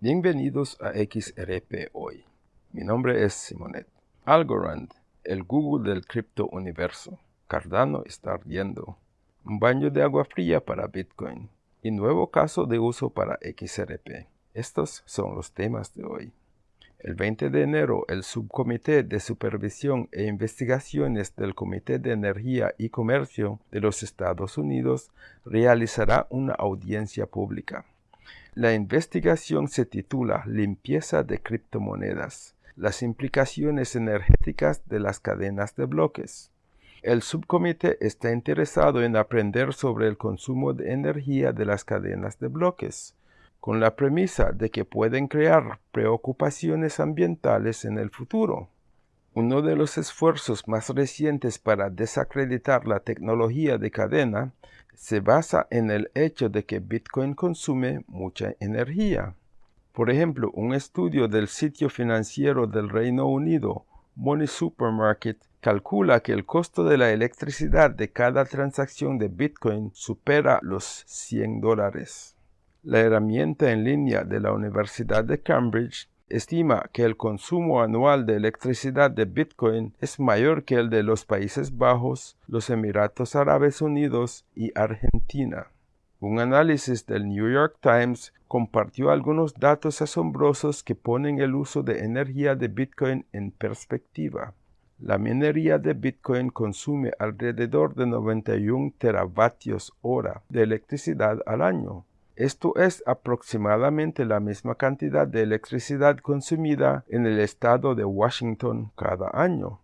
Bienvenidos a XRP Hoy. Mi nombre es Simonet. Algorand, el Google del cripto universo. Cardano está ardiendo. Un baño de agua fría para Bitcoin. Y nuevo caso de uso para XRP. Estos son los temas de hoy. El 20 de enero, el Subcomité de Supervisión e Investigaciones del Comité de Energía y Comercio de los Estados Unidos realizará una audiencia pública. La investigación se titula Limpieza de criptomonedas, las implicaciones energéticas de las cadenas de bloques. El subcomité está interesado en aprender sobre el consumo de energía de las cadenas de bloques, con la premisa de que pueden crear preocupaciones ambientales en el futuro. Uno de los esfuerzos más recientes para desacreditar la tecnología de cadena se basa en el hecho de que Bitcoin consume mucha energía. Por ejemplo, un estudio del sitio financiero del Reino Unido, Money Supermarket, calcula que el costo de la electricidad de cada transacción de Bitcoin supera los 100 dólares. La herramienta en línea de la Universidad de Cambridge estima que el consumo anual de electricidad de Bitcoin es mayor que el de los Países Bajos, los Emiratos Árabes Unidos y Argentina. Un análisis del New York Times compartió algunos datos asombrosos que ponen el uso de energía de Bitcoin en perspectiva. La minería de Bitcoin consume alrededor de 91 teravatios hora de electricidad al año, esto es aproximadamente la misma cantidad de electricidad consumida en el estado de Washington cada año.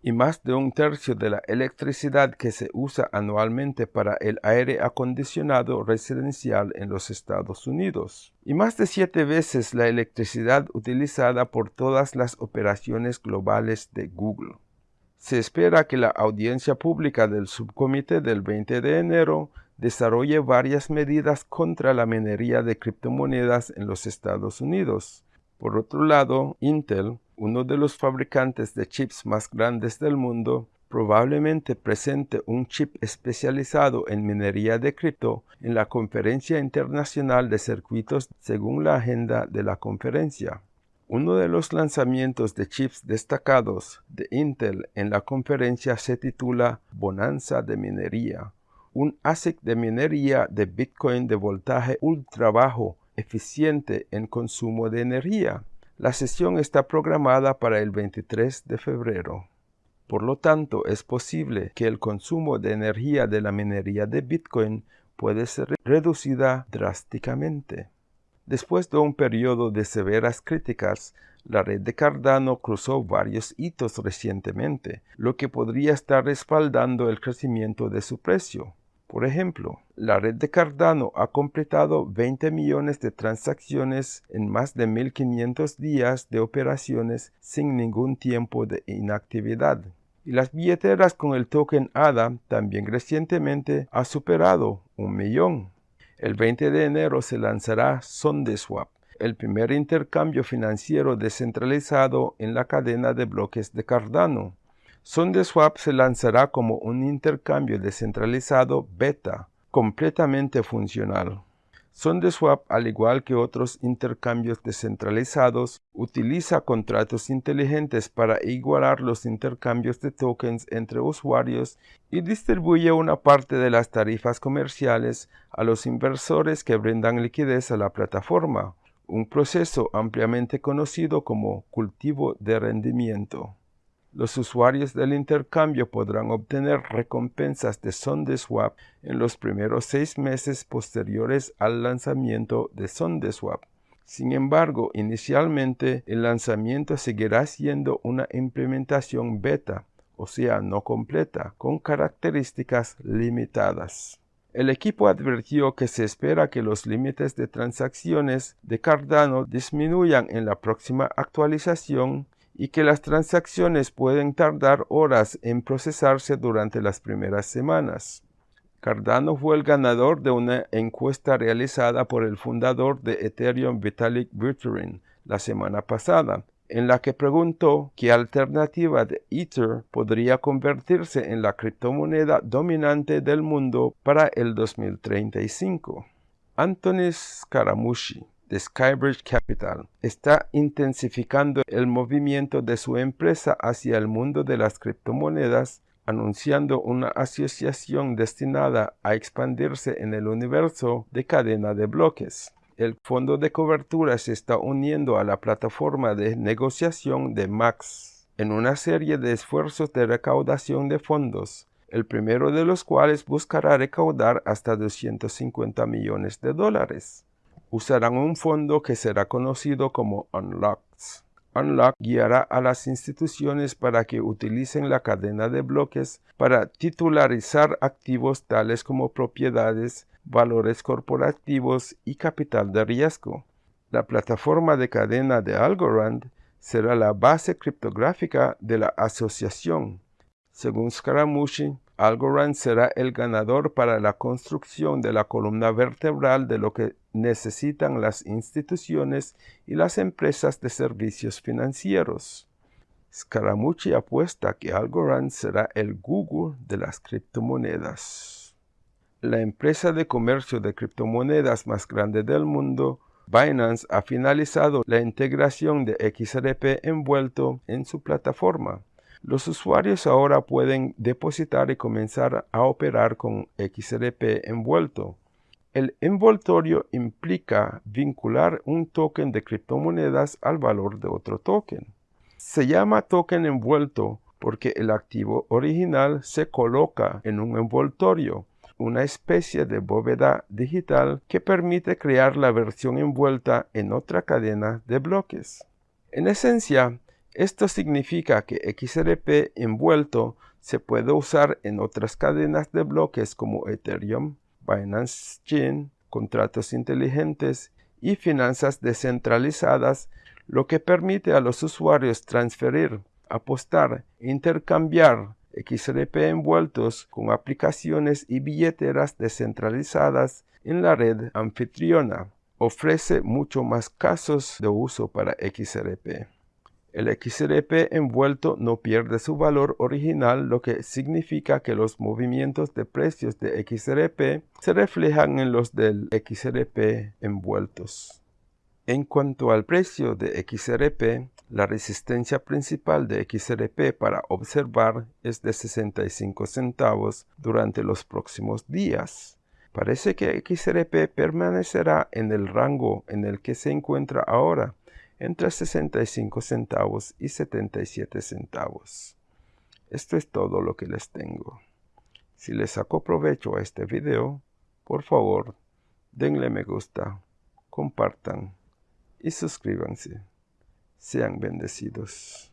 Y más de un tercio de la electricidad que se usa anualmente para el aire acondicionado residencial en los Estados Unidos. Y más de siete veces la electricidad utilizada por todas las operaciones globales de Google. Se espera que la audiencia pública del subcomité del 20 de enero desarrolle varias medidas contra la minería de criptomonedas en los Estados Unidos. Por otro lado, Intel, uno de los fabricantes de chips más grandes del mundo, probablemente presente un chip especializado en minería de cripto en la Conferencia Internacional de Circuitos según la agenda de la conferencia. Uno de los lanzamientos de chips destacados de Intel en la conferencia se titula Bonanza de Minería, un ASIC de minería de Bitcoin de voltaje ultra bajo, eficiente en consumo de energía. La sesión está programada para el 23 de febrero. Por lo tanto, es posible que el consumo de energía de la minería de Bitcoin puede ser reducida drásticamente. Después de un periodo de severas críticas, la red de Cardano cruzó varios hitos recientemente, lo que podría estar respaldando el crecimiento de su precio. Por ejemplo, la red de Cardano ha completado 20 millones de transacciones en más de 1500 días de operaciones sin ningún tiempo de inactividad. Y las billeteras con el token ADA también recientemente ha superado un millón. El 20 de enero se lanzará SondeSwap, el primer intercambio financiero descentralizado en la cadena de bloques de Cardano. SondeSwap se lanzará como un intercambio descentralizado beta, completamente funcional. SondeSwap, al igual que otros intercambios descentralizados, utiliza contratos inteligentes para igualar los intercambios de tokens entre usuarios y distribuye una parte de las tarifas comerciales a los inversores que brindan liquidez a la plataforma, un proceso ampliamente conocido como cultivo de rendimiento. Los usuarios del intercambio podrán obtener recompensas de SondeSwap en los primeros seis meses posteriores al lanzamiento de SondeSwap. Sin embargo, inicialmente el lanzamiento seguirá siendo una implementación beta, o sea, no completa, con características limitadas. El equipo advirtió que se espera que los límites de transacciones de Cardano disminuyan en la próxima actualización y que las transacciones pueden tardar horas en procesarse durante las primeras semanas. Cardano fue el ganador de una encuesta realizada por el fundador de Ethereum Vitalik Buterin la semana pasada, en la que preguntó qué alternativa de Ether podría convertirse en la criptomoneda dominante del mundo para el 2035. Anthony Scaramucci, de Skybridge Capital. Está intensificando el movimiento de su empresa hacia el mundo de las criptomonedas, anunciando una asociación destinada a expandirse en el universo de cadena de bloques. El fondo de cobertura se está uniendo a la plataforma de negociación de Max. En una serie de esfuerzos de recaudación de fondos, el primero de los cuales buscará recaudar hasta 250 millones de dólares usarán un fondo que será conocido como Unlocks. Unlock guiará a las instituciones para que utilicen la cadena de bloques para titularizar activos tales como propiedades, valores corporativos y capital de riesgo. La plataforma de cadena de Algorand será la base criptográfica de la asociación. Según Scaramucci, Algorand será el ganador para la construcción de la columna vertebral de lo que necesitan las instituciones y las empresas de servicios financieros. Scaramucci apuesta que Algorand será el Google de las criptomonedas. La empresa de comercio de criptomonedas más grande del mundo, Binance, ha finalizado la integración de XRP envuelto en su plataforma. Los usuarios ahora pueden depositar y comenzar a operar con XRP envuelto. El envoltorio implica vincular un token de criptomonedas al valor de otro token. Se llama token envuelto porque el activo original se coloca en un envoltorio, una especie de bóveda digital que permite crear la versión envuelta en otra cadena de bloques. En esencia, esto significa que XRP envuelto se puede usar en otras cadenas de bloques como Ethereum, Binance Chain, contratos inteligentes y finanzas descentralizadas, lo que permite a los usuarios transferir, apostar e intercambiar XRP envueltos con aplicaciones y billeteras descentralizadas en la red anfitriona. Ofrece mucho más casos de uso para XRP. El XRP envuelto no pierde su valor original, lo que significa que los movimientos de precios de XRP se reflejan en los del XRP envueltos. En cuanto al precio de XRP, la resistencia principal de XRP para observar es de 65 centavos durante los próximos días. Parece que XRP permanecerá en el rango en el que se encuentra ahora, entre 65 centavos y 77 centavos. Esto es todo lo que les tengo. Si les sacó provecho a este video, por favor, denle me gusta, compartan y suscríbanse. Sean bendecidos.